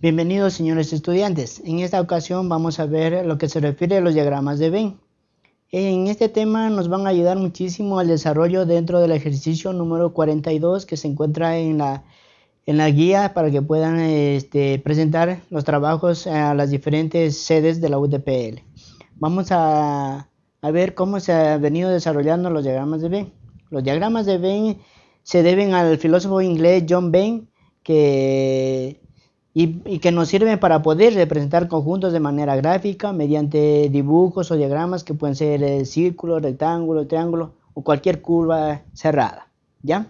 Bienvenidos señores estudiantes. En esta ocasión vamos a ver lo que se refiere a los diagramas de Venn. En este tema nos van a ayudar muchísimo al desarrollo dentro del ejercicio número 42 que se encuentra en la, en la guía para que puedan este, presentar los trabajos a las diferentes sedes de la UTPL. Vamos a, a ver cómo se han venido desarrollando los diagramas de Venn. Los diagramas de Venn se deben al filósofo inglés John Venn que y, que nos sirven para poder representar conjuntos de manera gráfica mediante dibujos o diagramas que pueden ser eh, círculo, rectángulo, triángulo o cualquier curva cerrada. ¿Ya?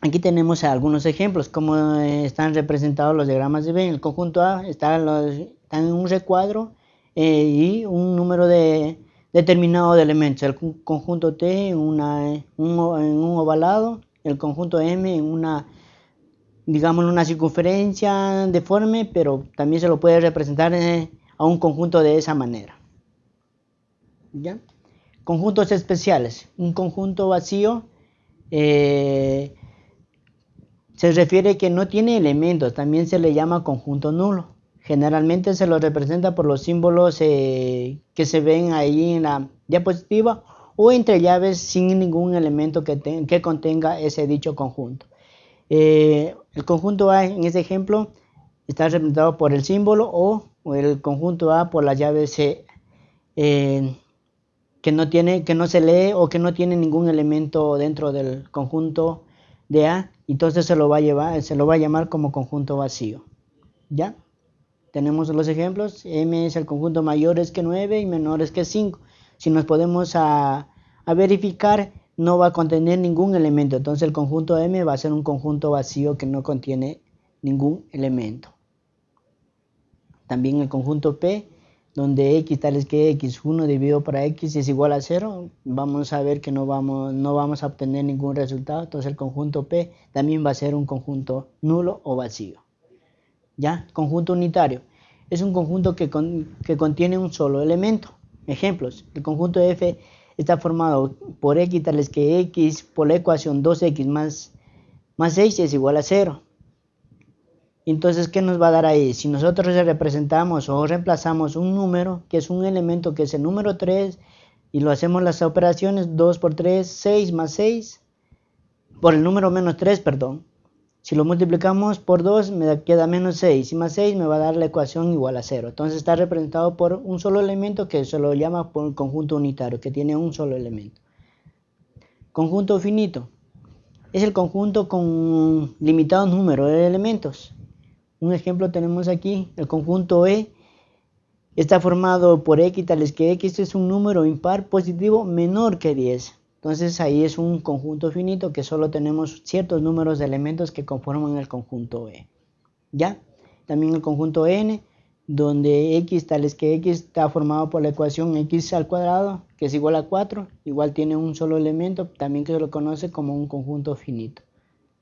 Aquí tenemos algunos ejemplos, como eh, están representados los diagramas de Venn. El conjunto A está, en un recuadro eh, y un número de, determinado de elementos. El conjunto T en, una, en un ovalado, el conjunto M en una digamos, una circunferencia deforme, pero también se lo puede representar eh, a un conjunto de esa manera. ¿Ya? Conjuntos especiales. Un conjunto vacío eh, se refiere que no tiene elementos, también se le llama conjunto nulo. Generalmente se lo representa por los símbolos eh, que se ven ahí en la diapositiva o entre llaves sin ningún elemento que, que contenga ese dicho conjunto. El conjunto A en este ejemplo está representado por el símbolo o, el conjunto A por la llave C eh, que, no tiene, que no se lee o que no tiene ningún elemento dentro del conjunto de A. Entonces se lo va a, llevar, se lo va a llamar como conjunto vacío. ¿Ya? Tenemos los ejemplos. M es el conjunto mayores que 9 y menores que 5. Si nos podemos a, a verificar no va a contener ningún elemento. Entonces el conjunto M va a ser un conjunto vacío que no contiene ningún elemento. También el conjunto P, donde x tales que x1 dividido por x es igual a 0, vamos a ver que no vamos, no vamos a obtener ningún resultado. Entonces el conjunto P también va a ser un conjunto nulo o vacío. ¿Ya? Conjunto unitario. Es un conjunto que, que contiene un solo elemento. Ejemplos. El conjunto F está formado por x tales que x por la ecuación 2x más, más 6 es igual a 0. Entonces, ¿qué nos va a dar ahí? Si nosotros representamos o reemplazamos un número, que es un elemento que es el número 3, y lo hacemos las operaciones 2 por 3, 6 más 6, por el número menos 3, perdón. Si lo multiplicamos por 2 me queda menos 6 y más 6 me va a dar la ecuación igual a 0. Entonces está representado por un solo elemento que se lo llama por conjunto unitario, que tiene un solo elemento. Conjunto finito. Es el conjunto con limitado número de elementos. Un ejemplo tenemos aquí, el conjunto E está formado por x tales que x es un número impar positivo menor que 10. Entonces ahí es un conjunto finito que solo tenemos ciertos números de elementos que conforman el conjunto E. ¿Ya? También el conjunto N, donde x tal es que x está formado por la ecuación x al cuadrado, que es igual a 4, igual tiene un solo elemento, también que se lo conoce como un conjunto finito.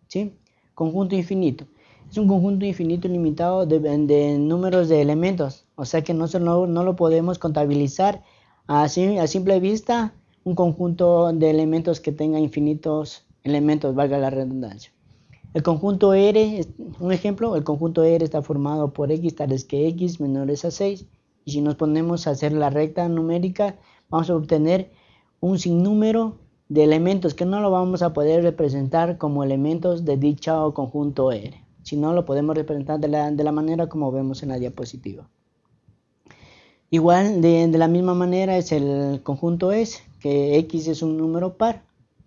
¿Sí? Conjunto infinito. Es un conjunto infinito ilimitado de, números de elementos, o sea que no, no lo podemos contabilizar así, a simple vista un conjunto de elementos que tenga infinitos elementos, valga la redundancia. El conjunto R, un ejemplo, el conjunto R está formado por x tales que x menores a 6. Y si nos ponemos a hacer la recta numérica, vamos a obtener un sinnúmero de elementos que no lo vamos a poder representar como elementos de dicho conjunto R, sino lo podemos representar de la, de la manera como vemos en la diapositiva. Igual, de, de la misma manera es el conjunto S, que x es un número par.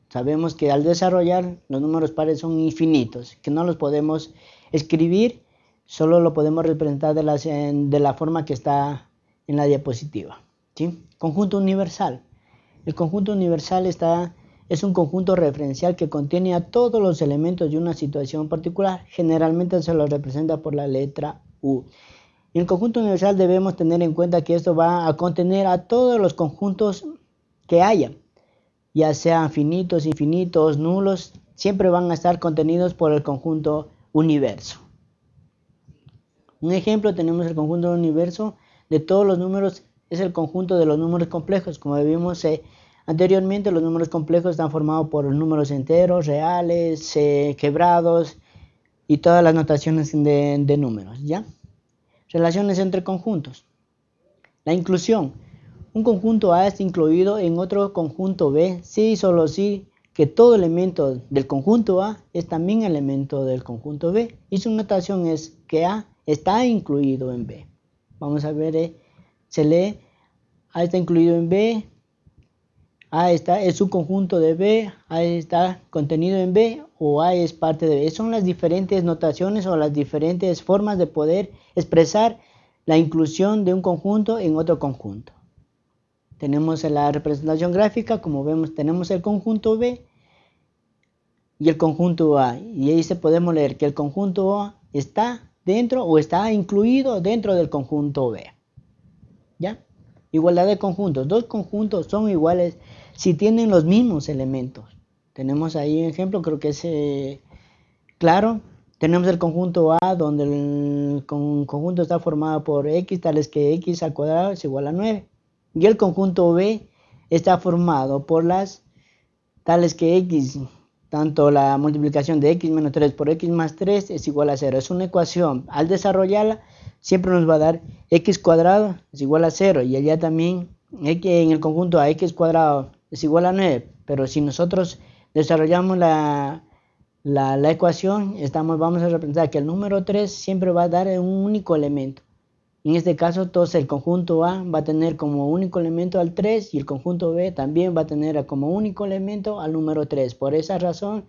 Sabemos que al desarrollar los números pares son infinitos, que no los podemos escribir, solo lo podemos representar de la, de la forma que está en la diapositiva. ¿sí? Conjunto universal. El conjunto universal está, es un conjunto referencial que contiene a todos los elementos de una situación particular. Generalmente se lo representa por la letra U. En el conjunto universal debemos tener en cuenta que esto va a contener a todos los conjuntos que haya, ya sean finitos, infinitos, nulos, siempre van a estar contenidos por el conjunto universo. Un ejemplo tenemos el conjunto universo de todos los números, es el conjunto de los números complejos. Como vimos eh, anteriormente, los números complejos están formados por números enteros, reales, eh, quebrados, y todas las notaciones de, de números, ¿ya? Relaciones entre conjuntos. La inclusión. Un conjunto A está incluido en otro conjunto B si y solo si que todo elemento del conjunto A es también elemento del conjunto B y su notación es que A está incluido en B. Vamos a ver, eh, se lee A está incluido en B, A está, es su conjunto de B, A está contenido en B o A es parte de B. Son las diferentes notaciones o las diferentes formas de poder expresar la inclusión de un conjunto en otro conjunto. Tenemos la representación gráfica, como vemos, tenemos el conjunto B y el conjunto A. Y ahí se podemos leer que el conjunto A está dentro o está incluido dentro del conjunto B. ¿Ya? Igualdad de conjuntos. Dos conjuntos son iguales si tienen los mismos elementos. Tenemos ahí un ejemplo, creo que es eh, claro. Tenemos el conjunto A donde el conjunto está formado por x tales que x al cuadrado es igual a 9. Y el conjunto B está formado por las tales que x, tanto la multiplicación de x menos 3 por x más 3 es igual a 0. Es una ecuación. Al desarrollarla siempre nos va a dar x cuadrado es igual a 0 y allá también en el conjunto a x cuadrado es igual a 9. Pero si nosotros desarrollamos la, la, ecuación, estamos, vamos a representar que el número 3 siempre va a dar un único elemento. En este caso, entonces el conjunto A va a tener como único elemento al 3 y el conjunto B también va a tener como único elemento al número 3. Por esa razón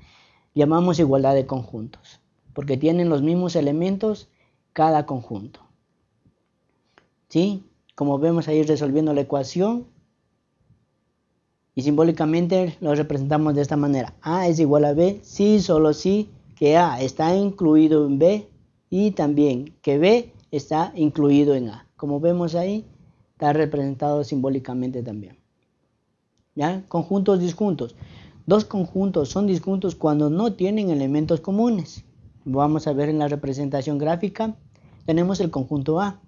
llamamos igualdad de conjuntos, porque tienen los mismos elementos cada conjunto. ¿Sí? Como vemos ahí resolviendo la ecuación, y simbólicamente lo representamos de esta manera. A es igual a B si solo si que A está incluido en B y también que B está incluido en A. Como vemos ahí, está representado simbólicamente también. ¿Ya? Conjuntos disjuntos. Dos conjuntos son disjuntos cuando no tienen elementos comunes. Vamos a ver en la representación gráfica. Tenemos el conjunto A.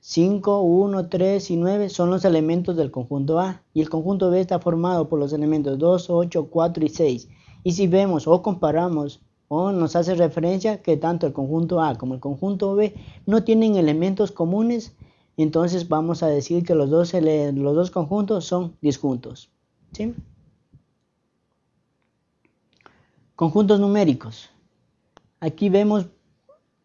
5, 1, 3 y 9 son los elementos del conjunto A y el conjunto B está formado por los elementos 2, 8, 4 y 6. Y si vemos o comparamos o nos hace referencia que tanto el conjunto A como el conjunto B no tienen elementos comunes, entonces vamos a decir que los dos, los dos conjuntos son disjuntos. ¿sí? Conjuntos numéricos. Aquí vemos,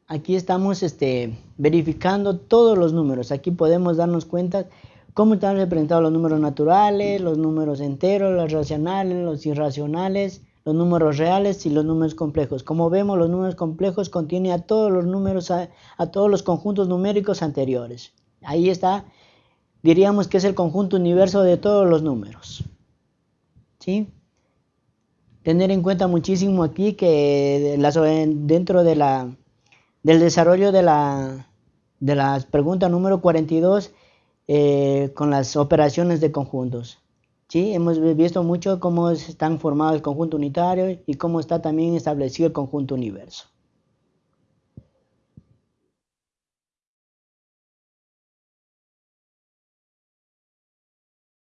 aquí estamos este, verificando todos los números. Aquí podemos darnos cuenta cómo están representados los números naturales, los números enteros, los racionales, los irracionales, los números reales y los números complejos. Como vemos, los números complejos contienen a todos los números, a, todos los conjuntos numéricos anteriores. Ahí está, diríamos que es el conjunto universo de todos los números. ¿Sí? Tener en cuenta muchísimo aquí que dentro de la, del desarrollo de la, de la pregunta número 42 eh, con las operaciones de conjuntos. ¿Sí? Hemos visto mucho cómo están formados el conjunto unitario y cómo está también establecido el conjunto universo.